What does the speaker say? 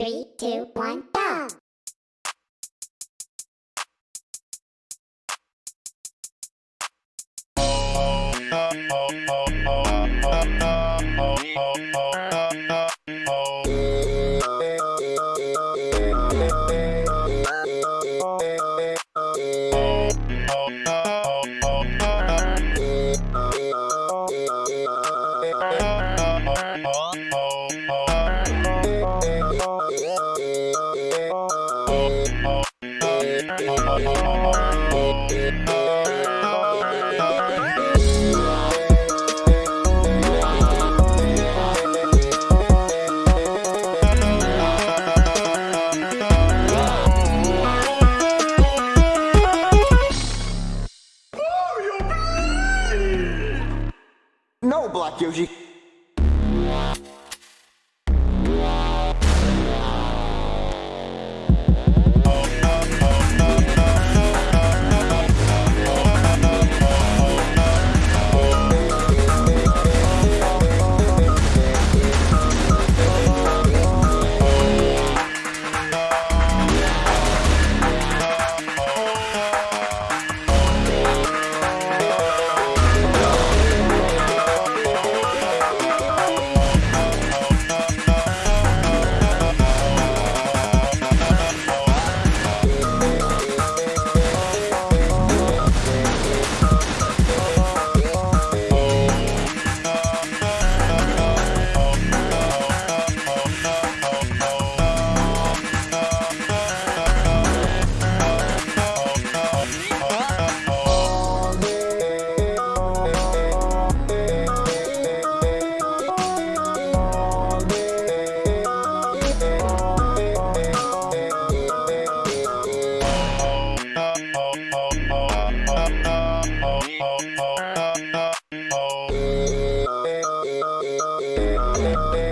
Three, two, one, go! No, Black Yoshi. You.